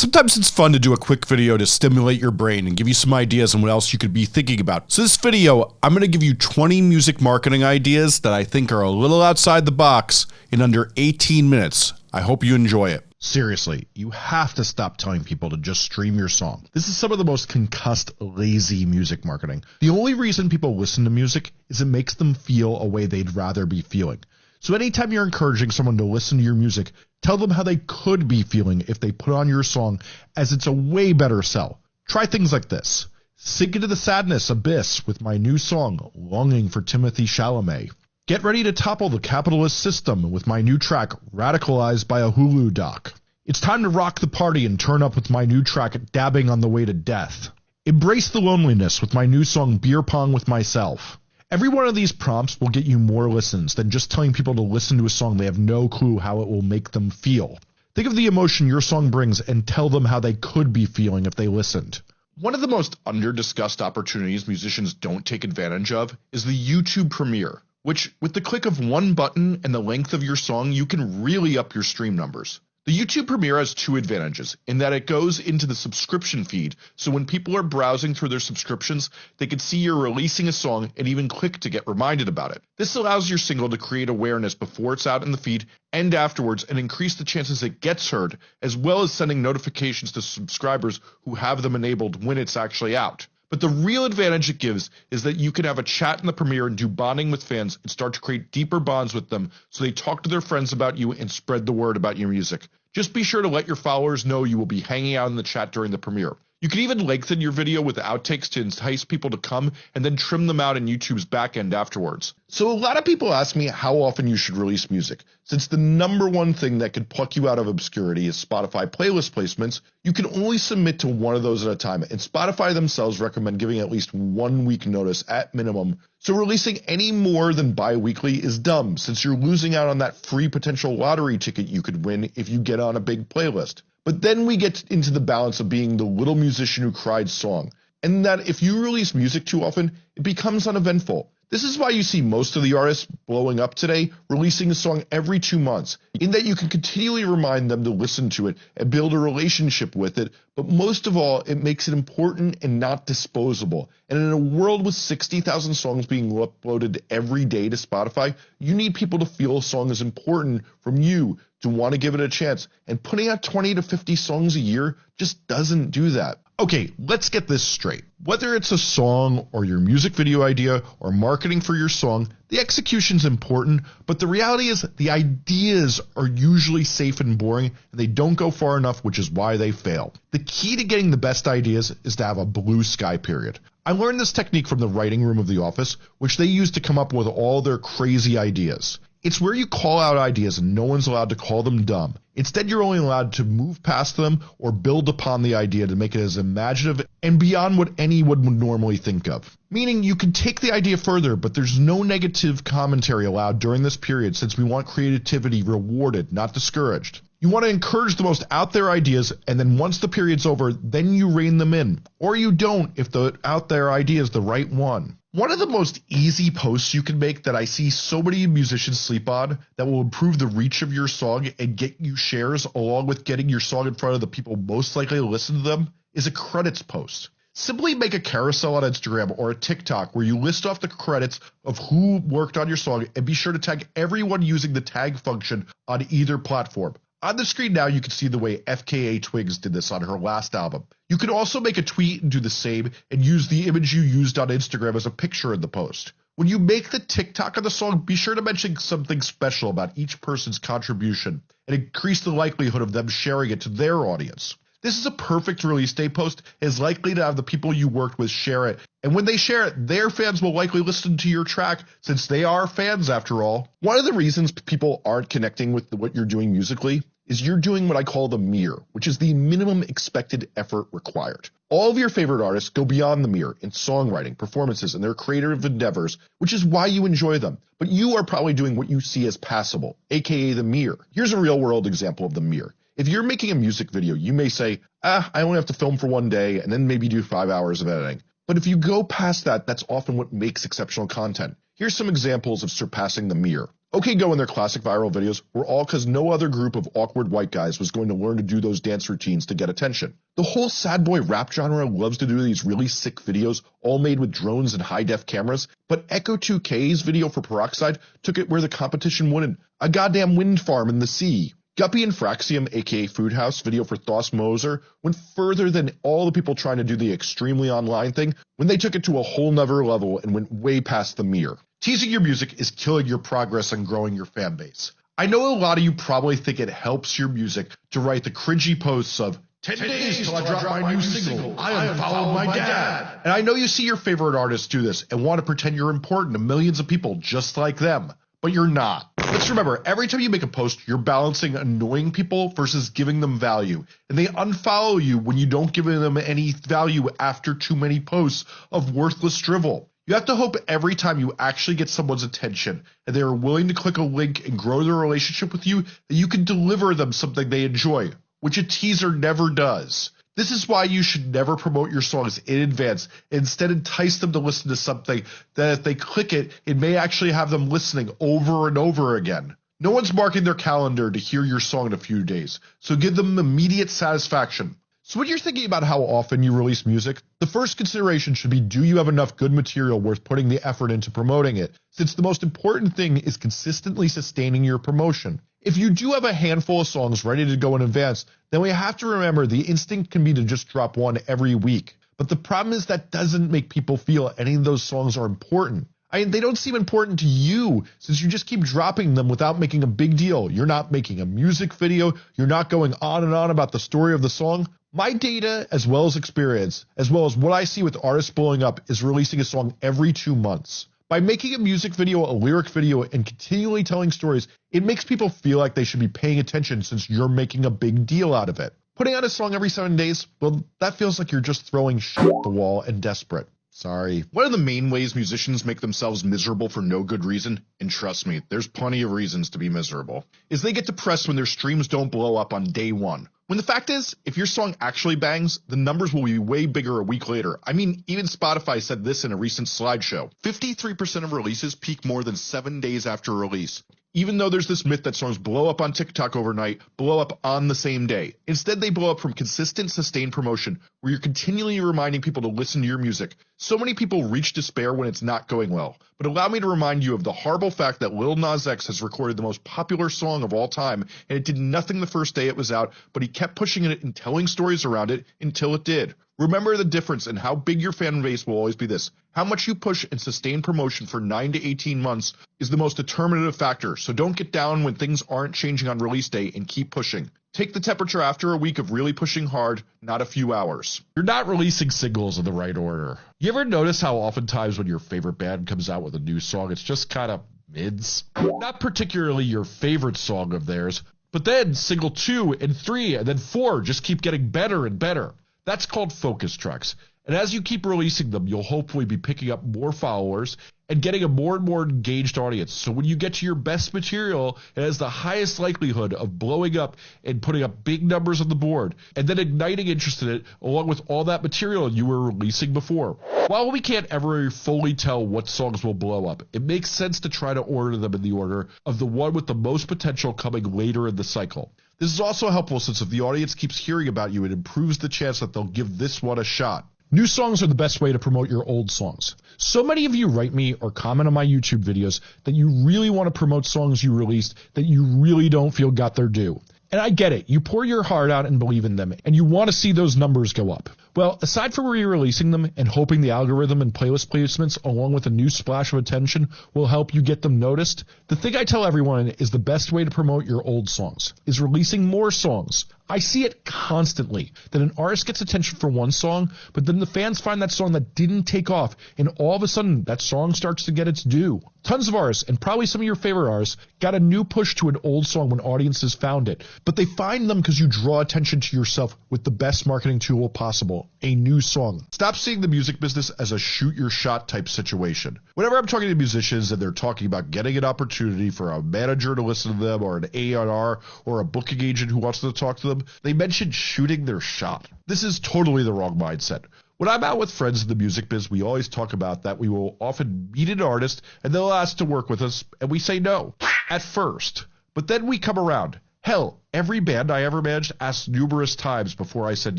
Sometimes it's fun to do a quick video to stimulate your brain and give you some ideas on what else you could be thinking about. So this video, I'm going to give you 20 music marketing ideas that I think are a little outside the box in under 18 minutes. I hope you enjoy it. Seriously, you have to stop telling people to just stream your song. This is some of the most concussed, lazy music marketing. The only reason people listen to music is it makes them feel a way they'd rather be feeling. So anytime you're encouraging someone to listen to your music, tell them how they could be feeling if they put on your song as it's a way better sell. Try things like this. Sink into the sadness abyss with my new song, Longing for Timothée Chalamet. Get ready to topple the capitalist system with my new track, Radicalized by a Hulu doc. It's time to rock the party and turn up with my new track, Dabbing on the Way to Death. Embrace the loneliness with my new song, Beer Pong with Myself. Every one of these prompts will get you more listens than just telling people to listen to a song they have no clue how it will make them feel. Think of the emotion your song brings and tell them how they could be feeling if they listened. One of the most under-discussed opportunities musicians don't take advantage of is the YouTube Premiere, which with the click of one button and the length of your song, you can really up your stream numbers. The YouTube Premiere has two advantages in that it goes into the subscription feed, so when people are browsing through their subscriptions, they can see you're releasing a song and even click to get reminded about it. This allows your single to create awareness before it's out in the feed and afterwards and increase the chances it gets heard, as well as sending notifications to subscribers who have them enabled when it's actually out. But the real advantage it gives is that you can have a chat in the premiere and do bonding with fans and start to create deeper bonds with them so they talk to their friends about you and spread the word about your music. Just be sure to let your followers know you will be hanging out in the chat during the premiere. You can even lengthen your video with outtakes to entice people to come and then trim them out in YouTube's backend afterwards. So a lot of people ask me how often you should release music. Since the number one thing that could pluck you out of obscurity is Spotify playlist placements, you can only submit to one of those at a time, and Spotify themselves recommend giving at least one week notice at minimum. So releasing any more than bi-weekly is dumb, since you're losing out on that free potential lottery ticket you could win if you get on a big playlist. But then we get into the balance of being the little musician who cried song, and that if you release music too often, it becomes uneventful. This is why you see most of the artists blowing up today releasing a song every two months, in that you can continually remind them to listen to it and build a relationship with it, but most of all, it makes it important and not disposable. And in a world with 60,000 songs being uploaded every day to Spotify, you need people to feel a song is important from you to want to give it a chance. And putting out 20 to 50 songs a year just doesn't do that. Okay, let's get this straight. Whether it's a song or your music video idea or marketing for your song, the execution's important, but the reality is the ideas are usually safe and boring and they don't go far enough, which is why they fail. The key to getting the best ideas is to have a blue sky period. I learned this technique from the writing room of the office, which they use to come up with all their crazy ideas. It's where you call out ideas and no one's allowed to call them dumb. Instead, you're only allowed to move past them or build upon the idea to make it as imaginative and beyond what anyone would normally think of. Meaning you can take the idea further, but there's no negative commentary allowed during this period since we want creativity rewarded, not discouraged. You want to encourage the most out there ideas, and then once the period's over, then you rein them in. Or you don't if the out there idea is the right one. One of the most easy posts you can make that I see so many musicians sleep on that will improve the reach of your song and get you shares along with getting your song in front of the people most likely to listen to them is a credits post. Simply make a carousel on Instagram or a TikTok where you list off the credits of who worked on your song and be sure to tag everyone using the tag function on either platform. On the screen now, you can see the way FKA Twigs did this on her last album. You can also make a tweet and do the same and use the image you used on Instagram as a picture in the post. When you make the TikTok of the song, be sure to mention something special about each person's contribution and increase the likelihood of them sharing it to their audience. This is a perfect release day post is likely to have the people you worked with share it. And when they share it, their fans will likely listen to your track since they are fans after all. One of the reasons people aren't connecting with what you're doing musically is you're doing what I call the mirror, which is the minimum expected effort required. All of your favorite artists go beyond the mirror in songwriting, performances, and their creative endeavors, which is why you enjoy them. But you are probably doing what you see as passable, aka the mirror. Here's a real world example of the mirror. If you're making a music video, you may say, ah, I only have to film for one day and then maybe do five hours of editing. But if you go past that, that's often what makes exceptional content. Here's some examples of surpassing the mirror. OK Go and their classic viral videos were all because no other group of awkward white guys was going to learn to do those dance routines to get attention. The whole sad boy rap genre loves to do these really sick videos, all made with drones and high def cameras, but Ecco2k's video for Peroxide took it where the competition wouldn't. A goddamn wind farm in the sea. Gupi and Fraxiom, aka Food House, video for Thos Moser went further than all the people trying to do the extremely online thing when they took it to a whole nother level and went way past the mirror. Teasing your music is killing your progress and growing your fan base. I know a lot of you probably think it helps your music to write the cringy posts of 10, 10 days, days till I drop, my, my, new single. single. I unfollowed my, my dad. And I know you see your favorite artists do this and want to pretend you're important to millions of people just like them, but you're not. Let's remember, every time you make a post, you're balancing annoying people versus giving them value. And they unfollow you when you don't give them any value after too many posts of worthless drivel. You have to hope every time you actually get someone's attention and they are willing to click a link and grow their relationship with you that you can deliver them something they enjoy, which a teaser never does. This is why you should never promote your songs in advance. Instead, entice them to listen to something that if they click it, it may actually have them listening over and over again. No one's marking their calendar to hear your song in a few days, so give them immediate satisfaction. So when you're thinking about how often you release music, the first consideration should be do you have enough good material worth putting the effort into promoting it? Since the most important thing is consistently sustaining your promotion. If you do have a handful of songs ready to go in advance, then we have to remember the instinct can be to just drop one every week. But the problem is that doesn't make people feel any of those songs are important. I mean, they don't seem important to you since you just keep dropping them without making a big deal. You're not making a music video. You're not going on and on about the story of the song. My data, as well as experience, as well as what I see with artists blowing up, is releasing a song every two months. By making a music video, a lyric video, and continually telling stories, it makes people feel like they should be paying attention since you're making a big deal out of it. Putting out a song every seven days, well, that feels like you're just throwing shit at the wall and desperate. Sorry. One of the main ways musicians make themselves miserable for no good reason, and trust me, there's plenty of reasons to be miserable, is they get depressed when their streams don't blow up on day one. When the fact is, if your song actually bangs, the numbers will be way bigger a week later. I mean, even Spotify said this in a recent slideshow. 53% of releases peak more than seven days after release even though there's this myth that songs blow up on TikTok overnight, blow up on the same day. Instead, they blow up from consistent, sustained promotion where you're continually reminding people to listen to your music. So many people reach despair when it's not going well. But allow me to remind you of the horrible fact that Lil Nas X has recorded the most popular song of all time, and it did nothing the first day it was out, but he kept pushing it and telling stories around it until it did. Remember the difference and how big your fan base will always be this. How much you push and sustain promotion for 9 to 18 months is the most determinative factor, so don't get down when things aren't changing on release day and keep pushing. Take the temperature after a week of really pushing hard, not a few hours. You're not releasing singles in the right order. You ever notice how oftentimes when your favorite band comes out with a new song, it's just kind of mids? Not particularly your favorite song of theirs, but then single two and three and then four just keep getting better and better. That's called focus tracks. And as you keep releasing them, you'll hopefully be picking up more followers and getting a more and more engaged audience. So when you get to your best material, it has the highest likelihood of blowing up and putting up big numbers on the board and then igniting interest in it along with all that material you were releasing before. While we can't ever fully tell what songs will blow up, it makes sense to try to order them in the order of the one with the most potential coming later in the cycle. This is also helpful since if the audience keeps hearing about you, it improves the chance that they'll give this one a shot. New songs are the best way to promote your old songs. So many of you write me or comment on my YouTube videos that you really want to promote songs you released that you really don't feel got their due. And I get it. You pour your heart out and believe in them, and you want to see those numbers go up. Well, aside from re-releasing them and hoping the algorithm and playlist placements along with a new splash of attention will help you get them noticed, the thing I tell everyone is the best way to promote your old songs is releasing more songs. I see it constantly that an artist gets attention for one song, but then the fans find that song that didn't take off, and all of a sudden that song starts to get its due. Tons of artists, and probably some of your favorite artists, got a new push to an old song when audiences found it, but they find them because you draw attention to yourself with the best marketing tool possible a new song. Stop seeing the music business as a shoot your shot type situation. Whenever I'm talking to musicians and they're talking about getting an opportunity for a manager to listen to them or an A&R or a booking agent who wants to talk to them, they mentioned shooting their shot. This is totally the wrong mindset. When I'm out with friends in the music biz, we always talk about that we will often meet an artist and they'll ask to work with us, and we say no at first. But then we come around. Hell, every band I ever managed asked numerous times before I said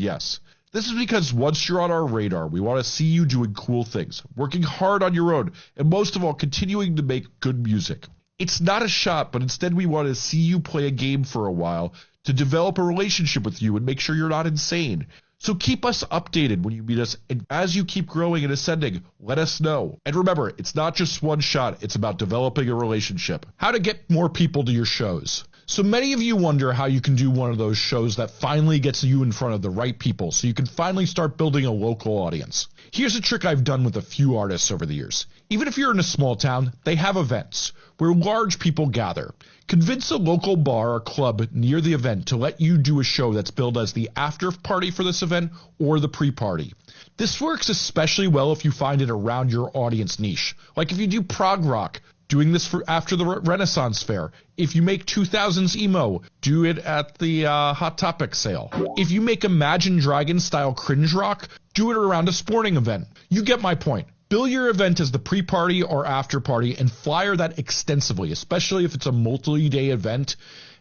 yes. This is because once you're on our radar, we want to see you doing cool things, working hard on your own, and most of all, continuing to make good music. It's not a shot, but instead we want to see you play a game for a while to develop a relationship with you and make sure you're not insane. So keep us updated when you meet us, and as you keep growing and ascending, let us know. And remember, it's not just one shot, it's about developing a relationship. How to get more people to your shows. So many of you wonder how you can do one of those shows that finally gets you in front of the right people so you can finally start building a local audience. Here's a trick I've done with a few artists over the years. Even if you're in a small town, they have events where large people gather. Convince a local bar or club near the event to let you do a show that's billed as the after party for this event or the pre party. This works especially well if you find it around your audience niche. Like if you do prog rock, doing this for after the Renaissance Fair. If you make 2000s emo, do it at the uh, Hot Topic sale. If you make Imagine Dragon style cringe rock, do it around a sporting event. You get my point. Bill your event as the pre party or after party and flyer that extensively, especially if it's a multi day event,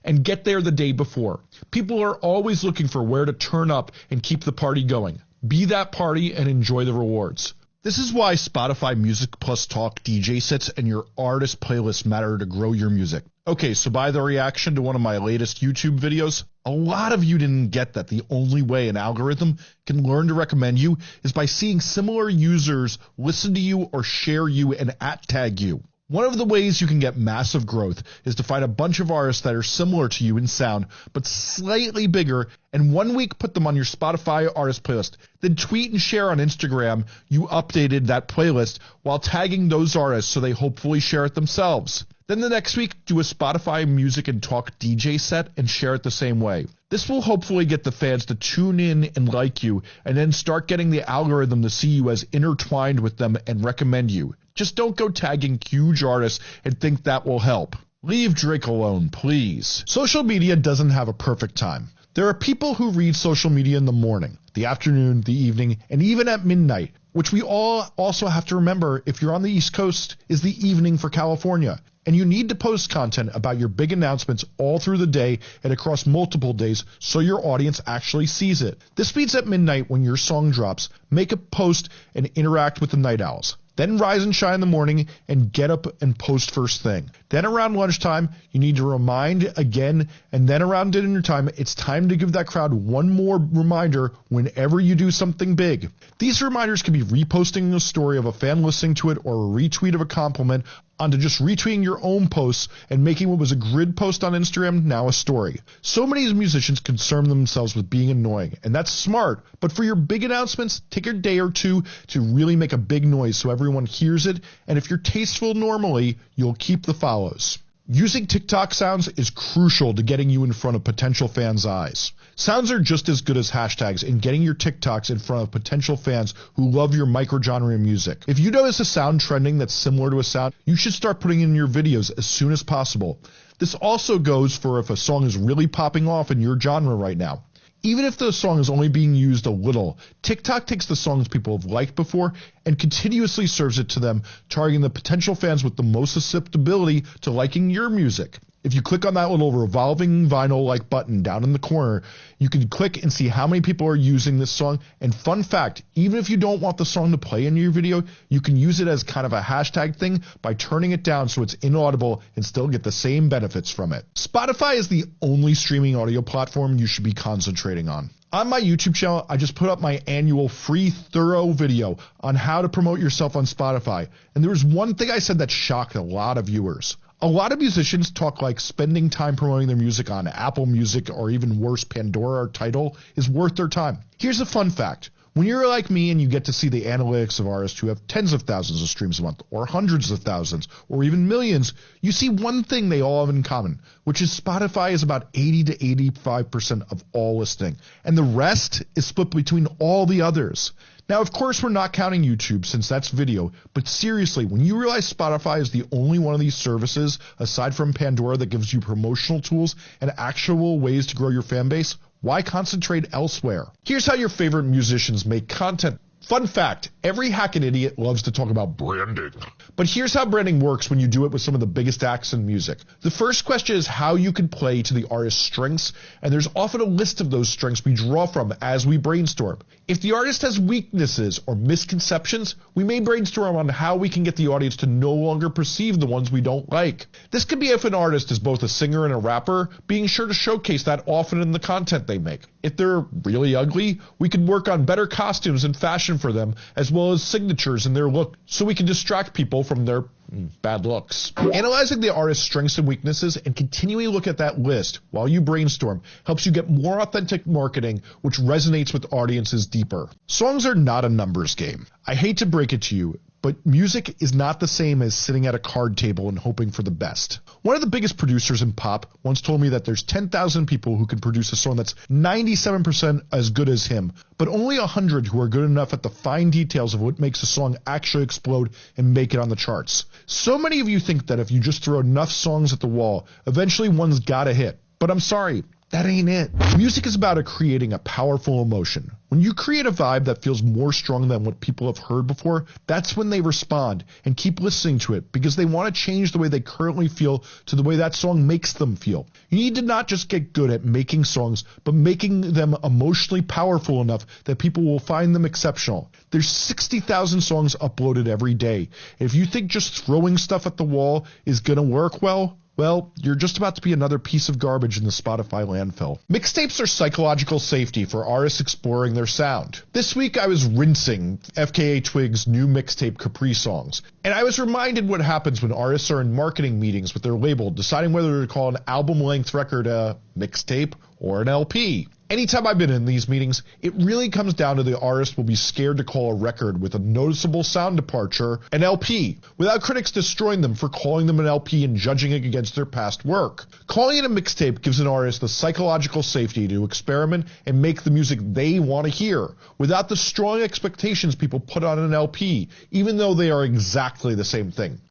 and get there the day before. People are always looking for where to turn up and keep the party going. Be that party and enjoy the rewards. This is why Spotify Music Plus Talk DJ sets and your artist playlist matter to grow your music. Okay, so by the reaction to one of my latest YouTube videos, a lot of you didn't get that the only way an algorithm can learn to recommend you is by seeing similar users listen to you or share you and at tag you. One of the ways you can get massive growth is to find a bunch of artists that are similar to you in sound, but slightly bigger, and one week put them on your Spotify artist playlist. Then tweet and share on Instagram you updated that playlist while tagging those artists so they hopefully share it themselves. Then the next week, do a Spotify music and talk DJ set and share it the same way. This will hopefully get the fans to tune in and like you, and then start getting the algorithm to see you as intertwined with them and recommend you. Just don't go tagging huge artists and think that will help. Leave Drake alone, please. Social media doesn't have a perfect time. There are people who read social media in the morning, the afternoon, the evening, and even at midnight, which we all also have to remember if you're on the East Coast is the evening for California. And you need to post content about your big announcements all through the day and across multiple days so your audience actually sees it. This means at midnight when your song drops, make a post and interact with the night owls. Then rise and shine in the morning and get up and post first thing. Then around lunchtime, you need to remind again. And then around dinner time, it's time to give that crowd one more reminder whenever you do something big. These reminders can be reposting a story of a fan listening to it or a retweet of a compliment onto just retweeting your own posts and making what was a grid post on Instagram now a story. So many musicians concern themselves with being annoying, and that's smart. But for your big announcements, take a day or two to really make a big noise so everyone hears it. And if you're tasteful normally, you'll keep the follows. Using TikTok sounds is crucial to getting you in front of potential fans' eyes. Sounds are just as good as hashtags in getting your TikToks in front of potential fans who love your microgenre music. If you notice a sound trending that's similar to a sound, you should start putting in your videos as soon as possible. This also goes for if a song is really popping off in your genre right now. Even if the song is only being used a little, TikTok takes the songs people have liked before and continuously serves it to them, targeting the potential fans with the most susceptibility to liking your music. If you click on that little revolving vinyl like button down in the corner, you can click and see how many people are using this song. And fun fact, even if you don't want the song to play in your video, you can use it as kind of a hashtag thing by turning it down so it's inaudible and still get the same benefits from it. Spotify is the only streaming audio platform you should be concentrating on. On my YouTube channel, I just put up my annual free thorough video on how to promote yourself on Spotify. And there was one thing I said that shocked a lot of viewers. A lot of musicians talk like spending time promoting their music on Apple Music or even worse, Pandora or Tidal is worth their time. Here's a fun fact. When you're like me and you get to see the analytics of artists who have tens of thousands of streams a month, or hundreds of thousands, or even millions, you see one thing they all have in common, which is Spotify is about 80 to 85% of all listening, and the rest is split between all the others. Now, of course, we're not counting YouTube since that's video, but seriously, when you realize Spotify is the only one of these services, aside from Pandora, that gives you promotional tools and actual ways to grow your fan base, why concentrate elsewhere? Here's how your favorite musicians make content. Fun fact, every hacking idiot loves to talk about branding. But here's how branding works when you do it with some of the biggest acts in music. The first question is how you can play to the artist's strengths, and there's often a list of those strengths we draw from as we brainstorm. If the artist has weaknesses or misconceptions, we may brainstorm on how we can get the audience to no longer perceive the ones we don't like. This could be if an artist is both a singer and a rapper, being sure to showcase that often in the content they make. If they're really ugly, we can work on better costumes and fashion for them, as well as signatures in their look, so we can distract people from their mm, bad looks. Analyzing the artist's strengths and weaknesses and continually look at that list while you brainstorm helps you get more authentic marketing, which resonates with audiences deeper. Songs are not a numbers game. I hate to break it to you, but music is not the same as sitting at a card table and hoping for the best. One of the biggest producers in pop once told me that there's 10,000 people who can produce a song that's 97% as good as him, but only 100 who are good enough at the fine details of what makes a song actually explode and make it on the charts. So many of you think that if you just throw enough songs at the wall, eventually one's gotta hit. But I'm sorry, that ain't it. Music is about creating a powerful emotion. When you create a vibe that feels more strong than what people have heard before, that's when they respond and keep listening to it because they want to change the way they currently feel to the way that song makes them feel. You need to not just get good at making songs, but making them emotionally powerful enough that people will find them exceptional. There's 60,000 songs uploaded every day. If you think just throwing stuff at the wall is going to work well, well, you're just about to be another piece of garbage in the Spotify landfill. Mixtapes are psychological safety for artists exploring their sound. This week I was rinsing FKA Twigs' new mixtape Caprisongs, and I was reminded what happens when artists are in marketing meetings with their label deciding whether to call an album length record a mixtape or an LP. Anytime I've been in these meetings, it really comes down to the artist will be scared to call a record with a noticeable sound departure an LP, without critics destroying them for calling them an LP and judging it against their past work. Calling it a mixtape gives an artist the psychological safety to experiment and make the music they want to hear, without the strong expectations people put on an LP, even though they are exactly the same thing.